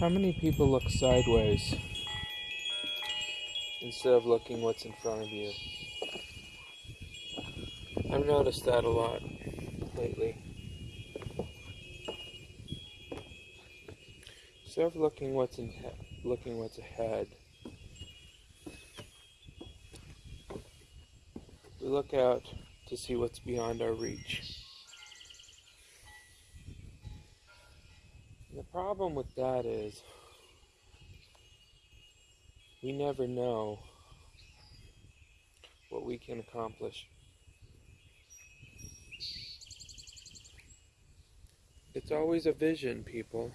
How many people look sideways instead of looking what's in front of you? I've noticed that a lot lately. Instead of looking what's in looking what's ahead, we look out to see what's beyond our reach. Problem with that is we never know what we can accomplish. It's always a vision, people.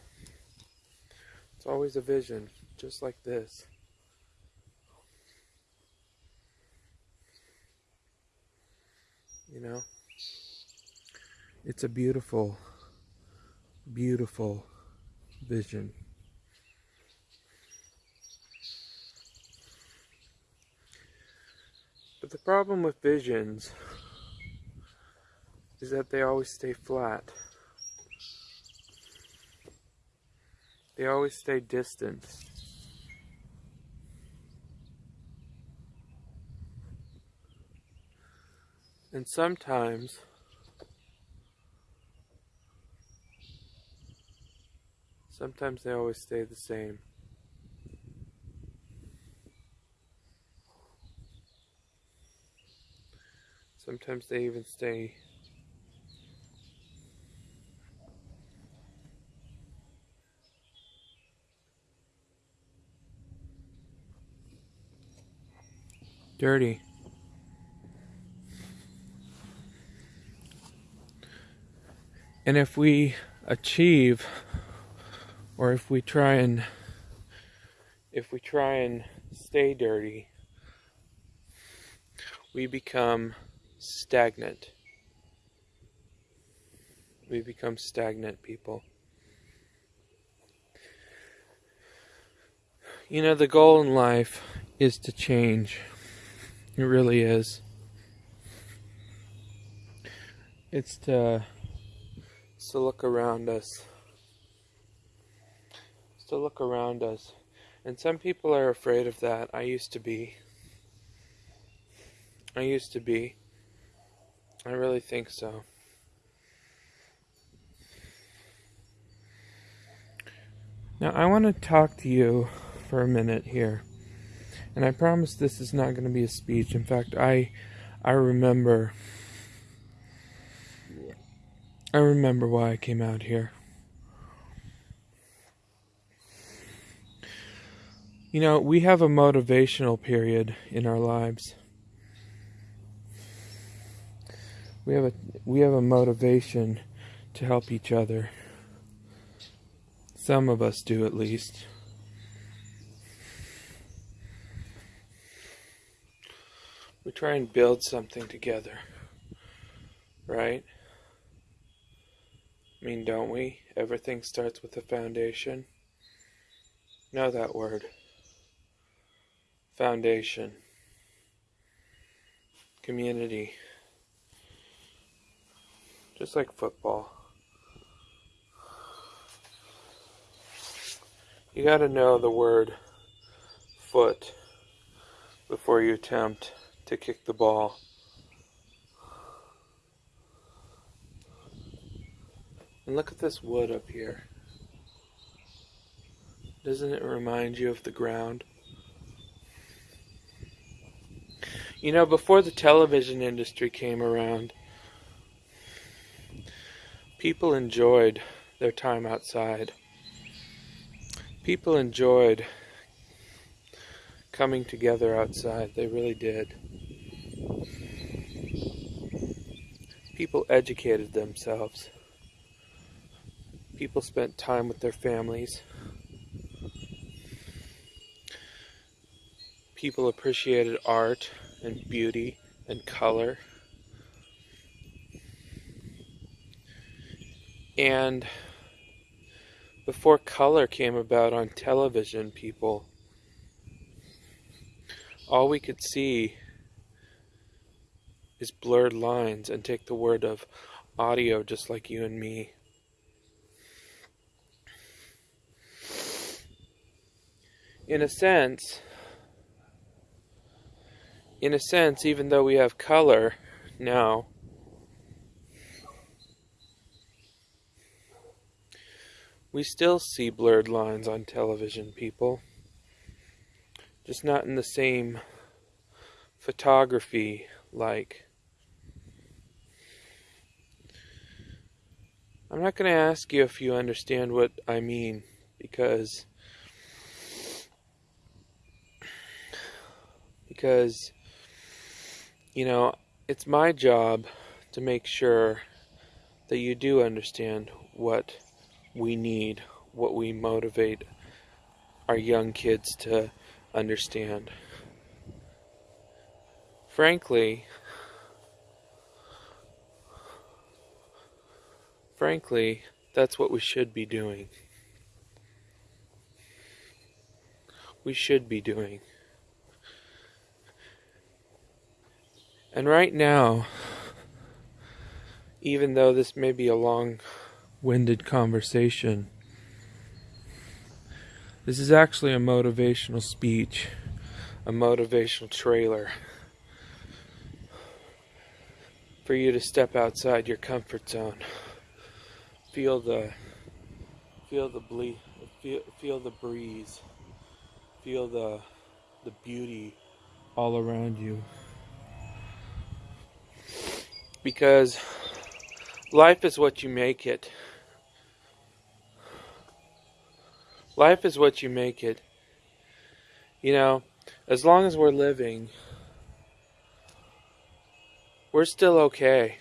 It's always a vision, just like this. You know? It's a beautiful, beautiful vision. But the problem with visions is that they always stay flat. They always stay distant. And sometimes sometimes they always stay the same. Sometimes they even stay dirty. And if we achieve, or if we try and, if we try and stay dirty, we become stagnant. We become stagnant people. You know, the goal in life is to change. It really is. It's to, it's to look around us. To look around us. And some people are afraid of that. I used to be. I used to be. I really think so. Now, I want to talk to you for a minute here. And I promise this is not going to be a speech. In fact, I I remember I remember why I came out here. You know, we have a motivational period in our lives. We have a we have a motivation to help each other. Some of us do at least. we try and build something together, right? I mean, don't we? Everything starts with a foundation. Know that word. Foundation. Community. Just like football. You gotta know the word foot before you attempt to kick the ball. And look at this wood up here. Doesn't it remind you of the ground? You know, before the television industry came around, people enjoyed their time outside. People enjoyed coming together outside. They really did. People educated themselves. People spent time with their families. People appreciated art and beauty and color. And before color came about on television, people, all we could see is blurred lines and take the word of audio just like you and me. in a sense, in a sense, even though we have color now, we still see blurred lines on television, people. Just not in the same photography like. I'm not going to ask you if you understand what I mean because because you know, it's my job to make sure that you do understand what we need, what we motivate our young kids to understand. Frankly, frankly, that's what we should be doing. We should be doing. And right now, even though this may be a long winded conversation, this is actually a motivational speech, a motivational trailer for you to step outside your comfort zone. Feel the feel the ble- feel, feel the breeze. Feel the the beauty all around you because life is what you make it. Life is what you make it. You know, as long as we're living, we're still okay.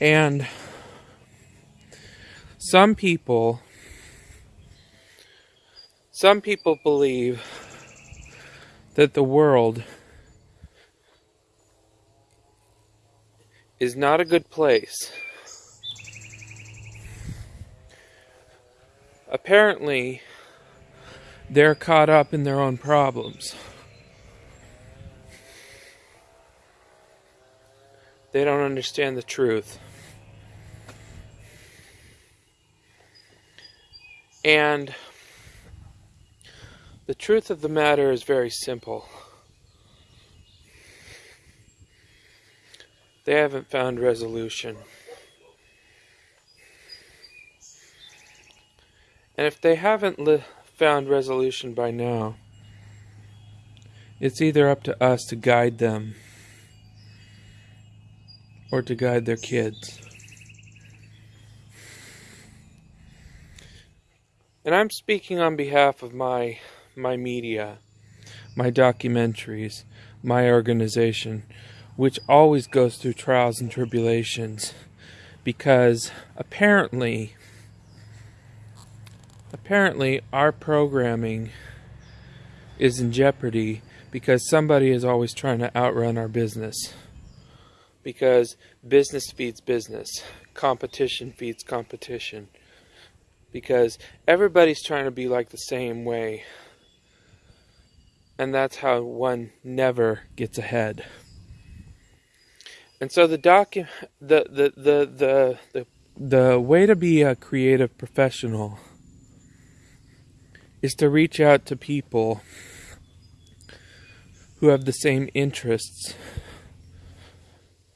And some people some people believe that the world is not a good place. Apparently, they're caught up in their own problems. They don't understand the truth. And the truth of the matter is very simple. They haven't found resolution. And if they haven't li- found resolution by now, it's either up to us to guide them or to guide their kids. And I'm speaking on behalf of my my media, my documentaries, my organization, which always goes through trials and tribulations because apparently apparently our programming is in jeopardy because somebody is always trying to outrun our business. Because business feeds business competition feeds competition. Because everybody's trying to be like the same way and that's how one never gets ahead and so the docu the, the, the, the, the, the way to be a creative professional is to reach out to people who have the same interests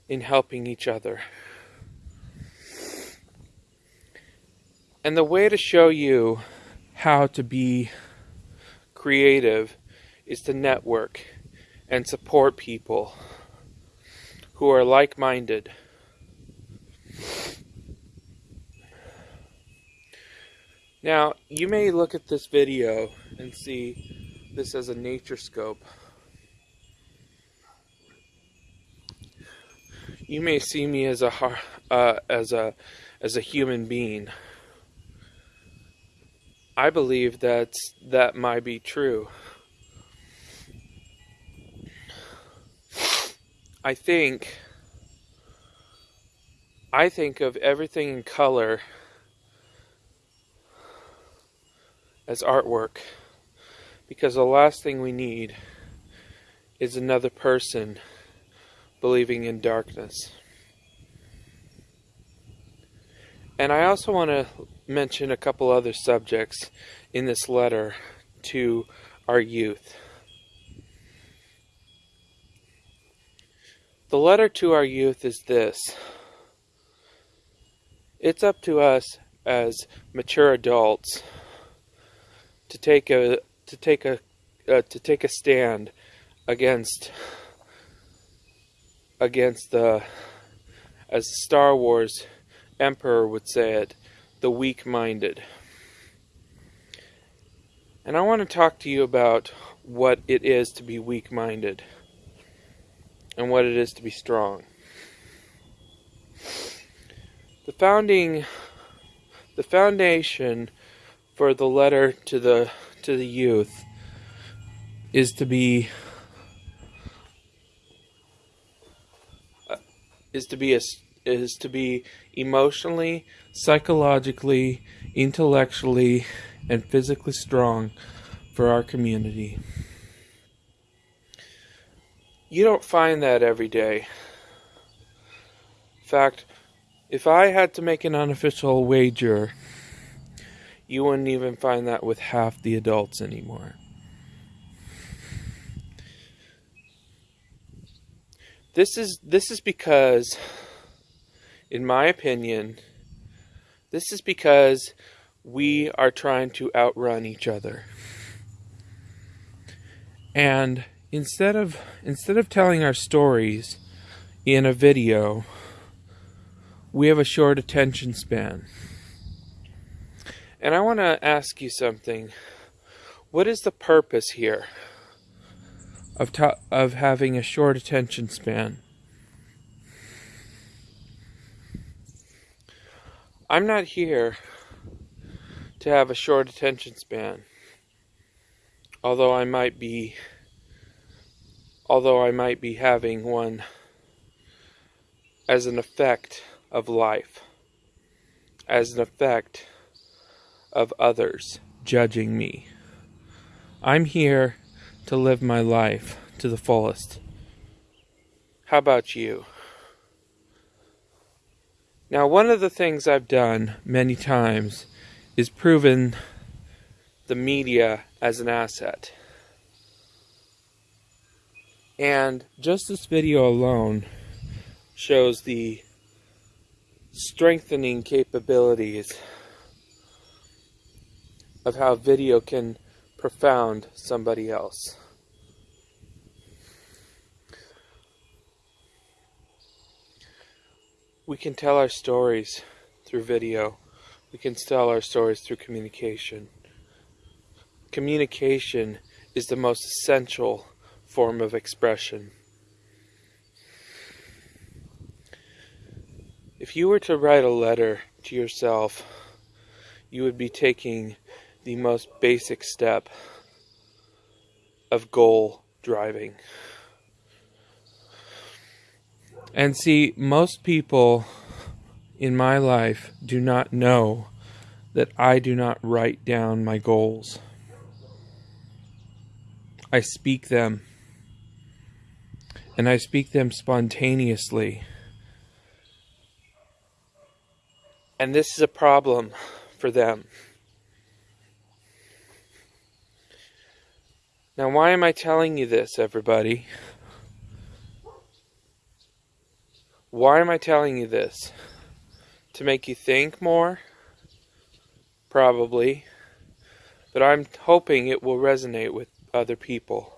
in helping each other. And the way to show you how to be creative is to network and support people who are like minded. Now, you may look at this video and see this as a nature scope. You may see me as a uh, as a as a human being. I believe that that might be true. I think I think of everything in color as artwork because the last thing we need is another person believing in darkness. And I also want to mention a couple other subjects in this letter to our youth. The letter to our youth is this it's up to us as mature adults to take a to take a uh, to take a stand against against the as Star Wars Emperor would say it, the weak-minded. And I want to talk to you about what it is to be weak-minded and what it is to be strong. The founding the foundation for the letter to the to the youth is to be uh, is to be a, is to be emotionally, psychologically, intellectually, and physically strong for our community. You don't find that every day. In fact, if I had to make an unofficial wager, you wouldn't even find that with half the adults anymore. This is this is because in my opinion this is because we are trying to outrun each other. And instead of instead of telling our stories in a video, we have a short attention span. And I want to ask you something. What is the purpose here? of of having a short attention span. I'm not here to have a short attention span. Although I might be although I might be having one as an effect of life, as an effect of others judging me. I'm here to live my life to the fullest. How about you? Now, one of the things I've done many times is proven the media as an asset. And just this video alone shows the strengthening capabilities of how video can profound somebody else. We can tell our stories through video. We can tell our stories through communication. Communication is the most essential form of expression. If you were to write a letter to yourself, you would be taking the most basic step of goal driving. And see, most people in my life do not know that I do not write down my goals. I speak them. And I speak them spontaneously. And this is a problem for them. Now, why am I telling you this, everybody? Why am I telling you this? To make you think more? Probably. But I'm hoping it will resonate with other people.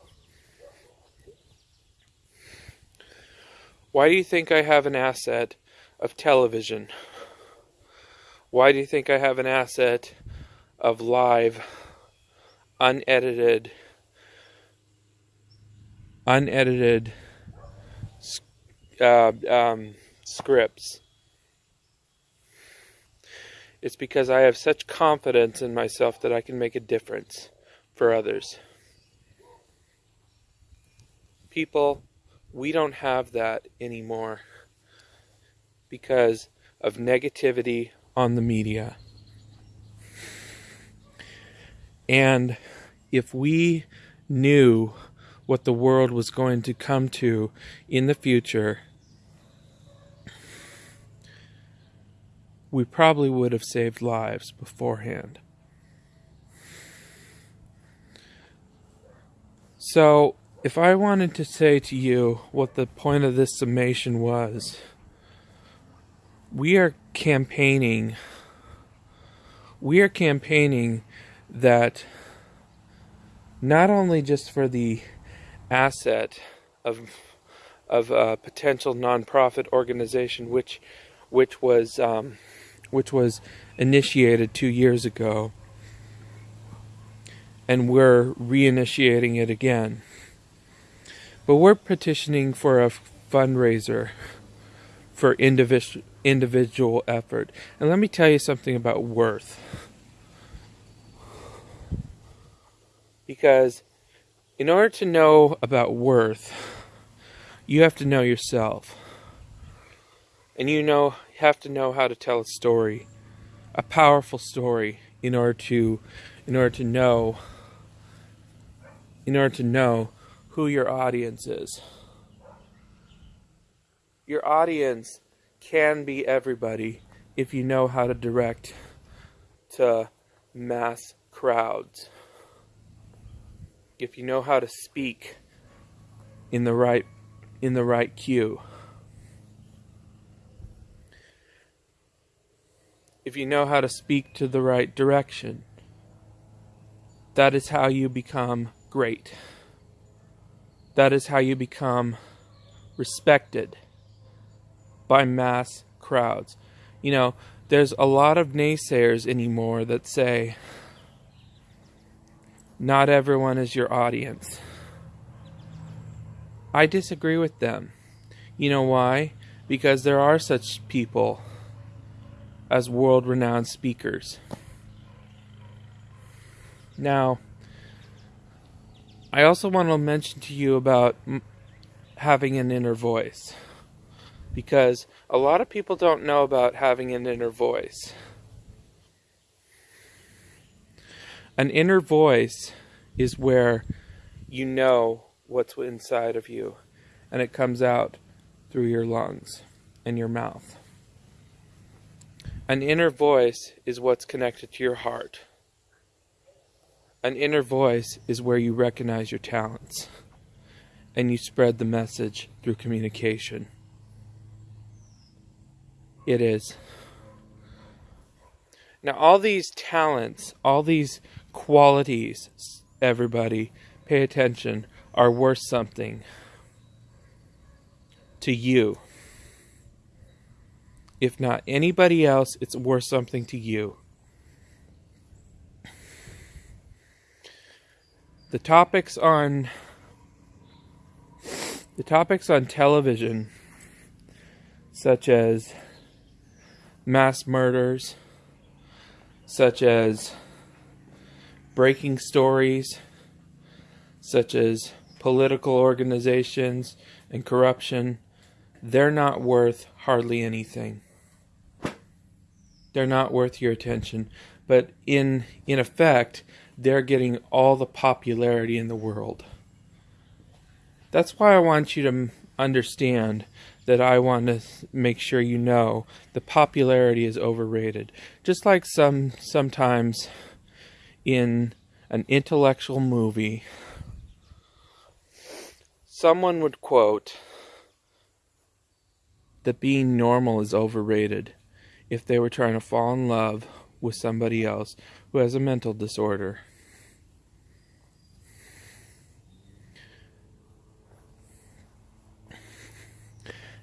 Why do you think I have an asset of television? Why do you think I have an asset of live, unedited, unedited uh, um, scripts. It's because I have such confidence in myself that I can make a difference for others. People, we don't have that anymore because of negativity on the media. And if we knew what the world was going to come to in the future, we probably would have saved lives beforehand. So, if I wanted to say to you what the point of this summation was, we are campaigning. We are campaigning that not only just for the asset of of a potential nonprofit organization, which which was um, which was initiated two years ago, and we're reinitiating it again. But we're petitioning for a fundraiser for individual individual effort. And let me tell you something about worth. Because in order to know about worth, you have to know yourself. And you know have to know how to tell a story, a powerful story in order to in order to know in order to know who your audience is. Your audience can be everybody if you know how to direct to mass crowds. If you know how to speak in the right in the right cue. If you know how to speak to the right direction. That is how you become great. That is how you become respected by mass crowds. You know, there's a lot of naysayers anymore that say not everyone is your audience. I disagree with them. You know why? Because there are such people as world renowned speakers. Now, I also want to mention to you about having an inner voice. Because a lot of people don't know about having an inner voice. An inner voice is where you know what's inside of you and it comes out through your lungs and your mouth. An inner voice is what's connected to your heart. An inner voice is where you recognize your talents and you spread the message through communication. It is. Now, all these talents, all these qualities, everybody, pay attention, are worth something to you. If not anybody else, it's worth something to you. The topics on the topics on television such as mass murders such as breaking stories such as political organizations and corruption they're not worth hardly anything. They're not worth your attention. But in in effect they're getting all the popularity in the world. That's why I want you to understand that I want to make sure you know the popularity is overrated. Just like some sometimes in an intellectual movie, someone would quote that being normal is overrated if they were trying to fall in love with somebody else who has a mental disorder.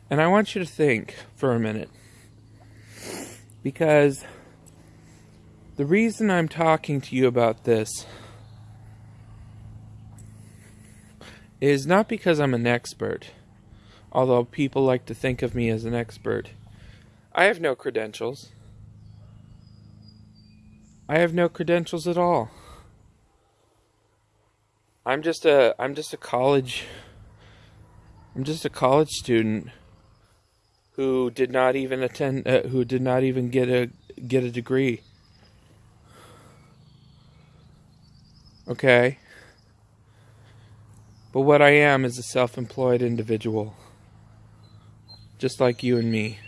And I want you to think for a minute. Because the reason I'm talking to you about this is not because I'm an expert, although people like to think of me as an expert. I have no credentials. I have no credentials at all. I'm just a I'm just a college I'm just a college student who did not even attend uh, who did not even get a get a degree. Okay? But what I am is a self-employed individual just like you and me.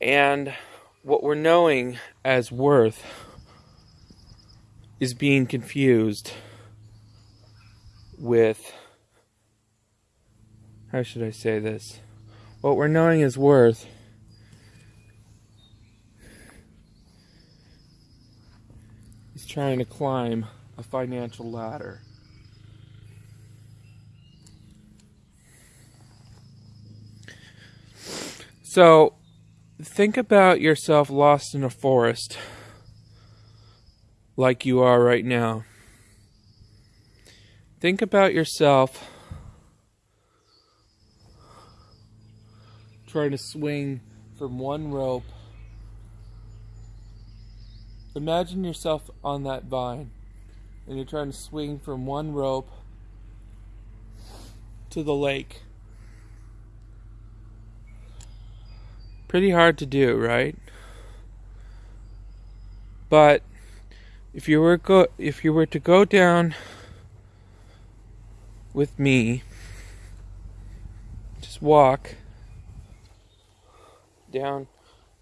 And what we're knowing as worth is being confused with how should I say this? What we're knowing as worth is trying to climb a financial ladder. So, think about yourself lost in a forest like you are right now. Think about yourself trying to swing from one rope. Imagine yourself on that vine and you're trying to swing from one rope to the lake. Pretty hard to do, right? But if you were go if you were to go down with me, just walk down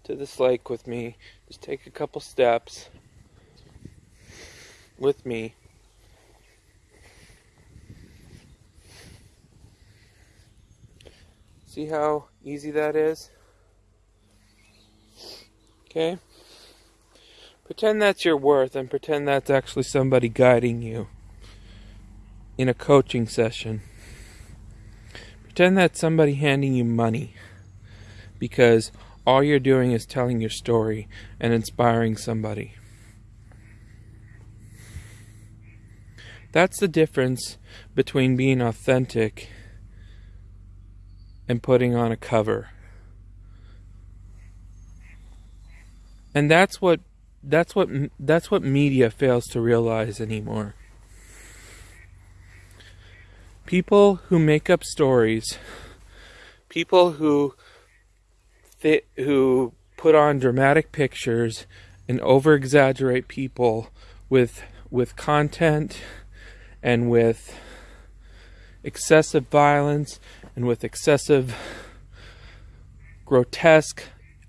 to this lake with me. Just take a couple steps with me. See how easy that is? Okay? Pretend that's your worth and pretend that's actually somebody guiding you in a coaching session. Pretend that's somebody handing you money because all you're doing is telling your story and inspiring somebody. That's the difference between being authentic and putting on a cover. And that's what that's what that's what media fails to realize anymore. People who make up stories, people who who put on dramatic pictures and over exaggerate people with with content and with excessive violence and with excessive grotesque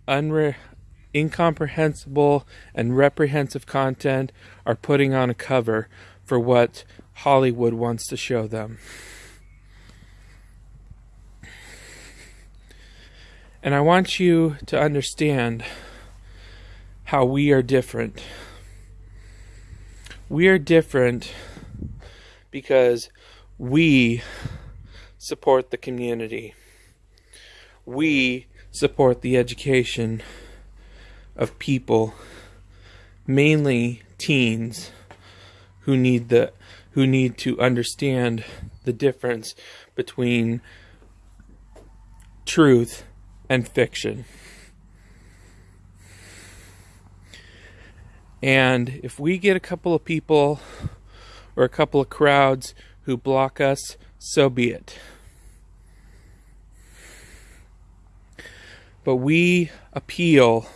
unre- incomprehensible and reprehensive content are putting on a cover for what Hollywood wants to show them. And I want you to understand how we are different. We are different because we support the community. We support the education of people, mainly teens, who need the who need to understand the difference between truth and fiction. And if we get a couple of people or a couple of crowds who block us, so be it. But we appeal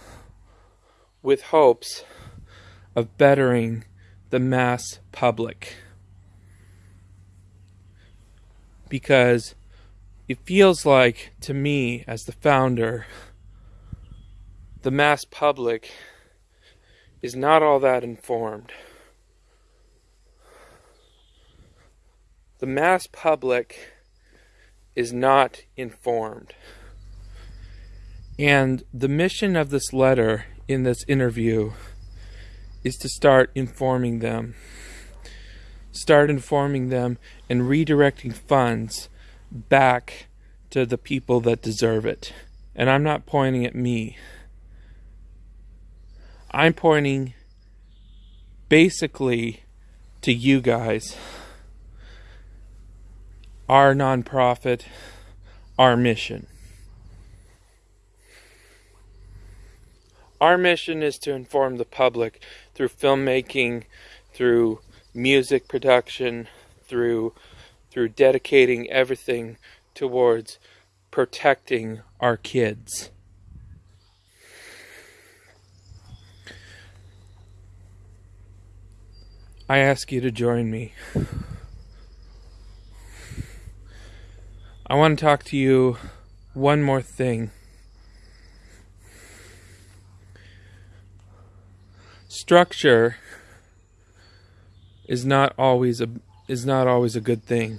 with hopes of bettering the mass public. Because it feels like, to me, as the founder, the mass public is not all that informed. The mass public is not informed. And the mission of this letter in this interview is to start informing them. Start informing them and redirecting funds back to the people that deserve it. And I'm not pointing at me. I'm pointing basically to you guys. Our nonprofit, our mission. Our mission is to inform the public through filmmaking, through music production, through through dedicating everything towards protecting our kids. I ask you to join me. I want to talk to you one more thing. Structure is not always a is not always a good thing.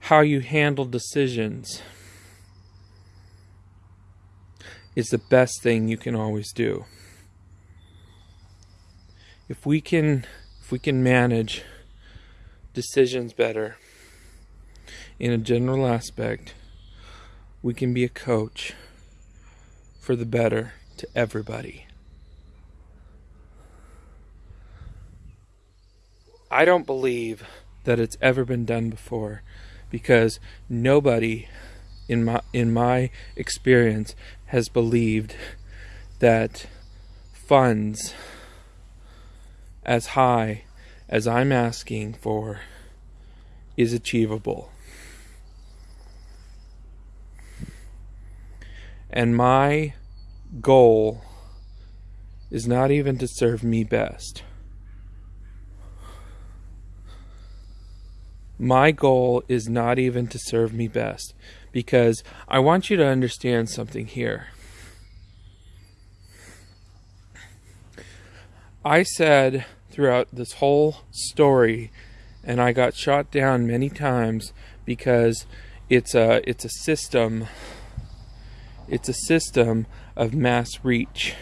How you handle decisions is the best thing you can always do. If we can if we can manage decisions better in a general aspect, we can be a coach for the better to everybody. I don't believe that it's ever been done before because nobody in my in my experience has believed that funds as high as I'm asking for is achievable. And my goal is not even to serve me best. My goal is not even to serve me best because I want you to understand something here. I said throughout this whole story and I got shot down many times because it's a it's a system it's a system of mass reach.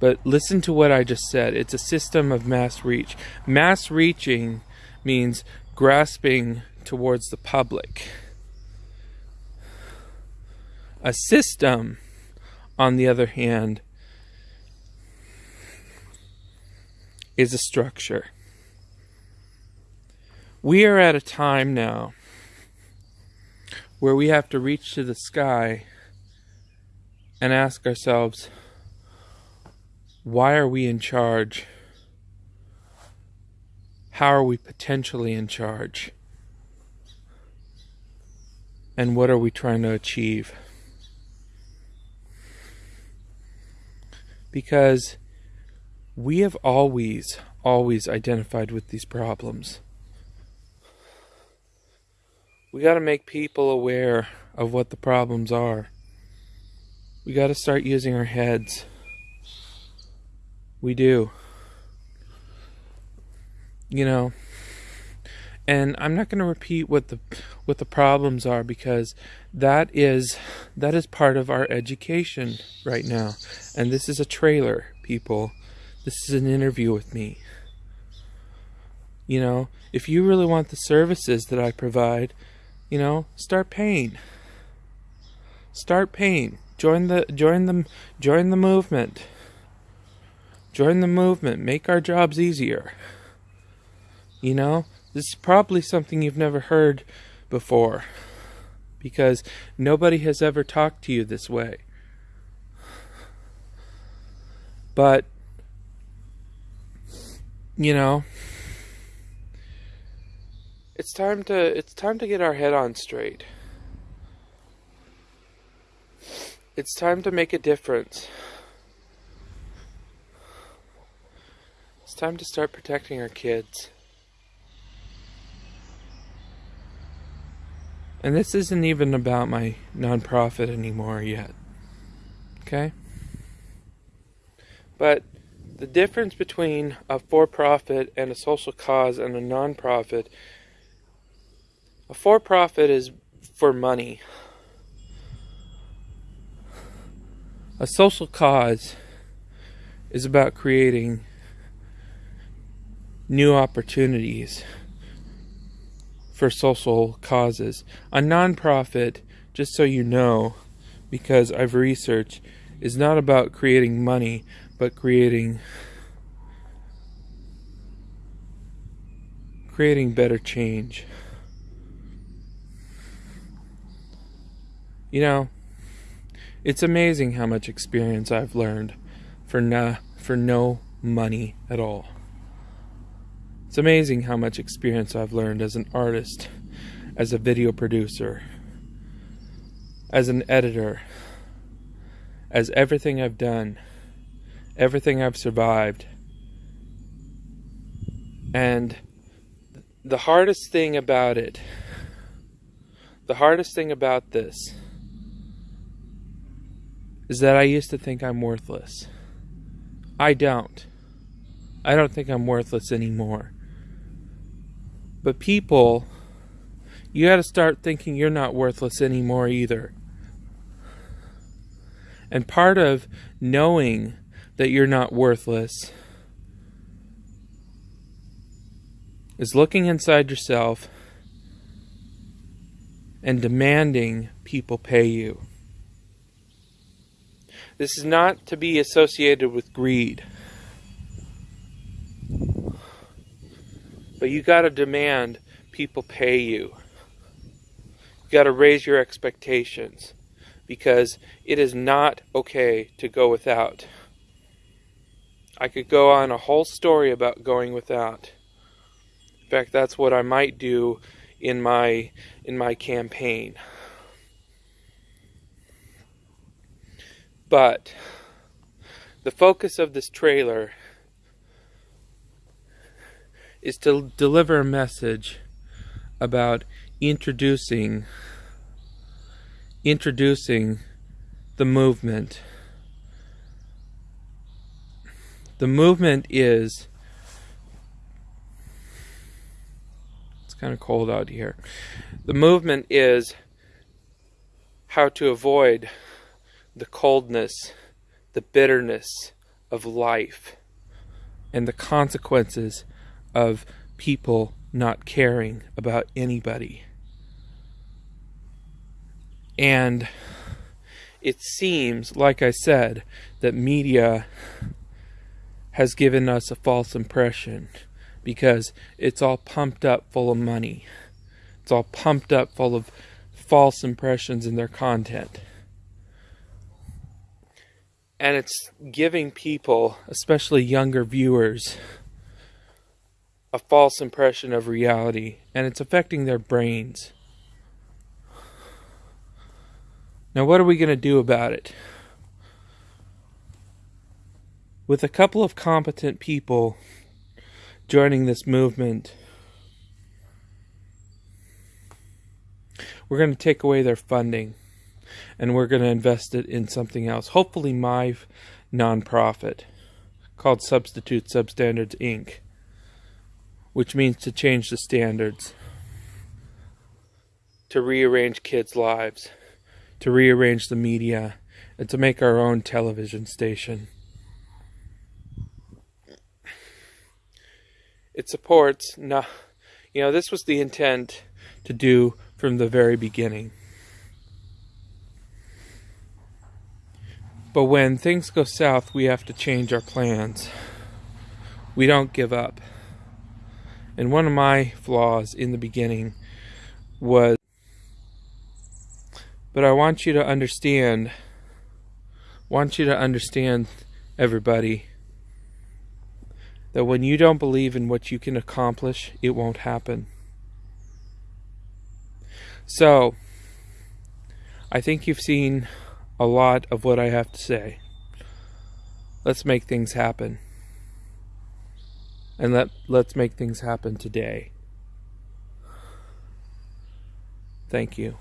But listen to what I just said. It's a system of mass reach. Mass reaching means grasping towards the public. A system, on the other hand, is a structure. We are at a time now where we have to reach to the sky and ask ourselves, why are we in charge? How are we potentially in charge? And what are we trying to achieve? Because we have always, always identified with these problems. We got to make people aware of what the problems are. We got to start using our heads. We do. You know, and I'm not going to repeat what the what the problems are because that is that is part of our education right now. And this is a trailer, people. This is an interview with me. You know, if you really want the services that I provide, you know, start paying. Start paying. Join the join the join the movement. Join the movement. Make our jobs easier. You know, this is probably something you've never heard before because nobody has ever talked to you this way. But you know, it's time to it's time to get our head on straight. It's time to make a difference. It's time to start protecting our kids. And this isn't even about my nonprofit anymore yet. Okay? But the difference between a for profit and a social cause and a nonprofit a for profit is for money. A social cause is about creating new opportunities for social causes. A nonprofit, just so you know, because I've researched, is not about creating money, but creating creating better change. You know, it's amazing how much experience I've learned for na for no money at all. It's amazing how much experience I've learned as an artist, as a video producer, as an editor, as everything I've done, everything I've survived. And the hardest thing about it, the hardest thing about this is that I used to think I'm worthless. I don't. I don't think I'm worthless anymore. But people, you got to start thinking you're not worthless anymore either. And part of knowing that you're not worthless is looking inside yourself and demanding people pay you. This is not to be associated with greed. But you got to demand people pay you. You got to raise your expectations because it is not okay to go without. I could go on a whole story about going without. In fact, that's what I might do in my in my campaign. But the focus of this trailer is to deliver a message about introducing introducing the movement. The movement is it's kind of cold out here. The movement is how to avoid the coldness, the bitterness of life, and the consequences of people not caring about anybody. And it seems, like I said, that media has given us a false impression because it's all pumped up full of money. It's all pumped up full of false impressions in their content and it's giving people, especially younger viewers, a false impression of reality, and it's affecting their brains. Now, what are we going to do about it? With a couple of competent people joining this movement, we're going to take away their funding and we're going to invest it in something else. Hopefully, my nonprofit called Substitute Substandards Inc., which means to change the standards, to rearrange kids' lives, to rearrange the media, and to make our own television station. It supports, no, you know, this was the intent to do from the very beginning. But when things go south, we have to change our plans. We don't give up. And one of my flaws in the beginning was but I want you to understand want you to understand everybody that when you don't believe in what you can accomplish, it won't happen. So, I think you've seen a lot of what I have to say. Let's make things happen. And let let's make things happen today. Thank you.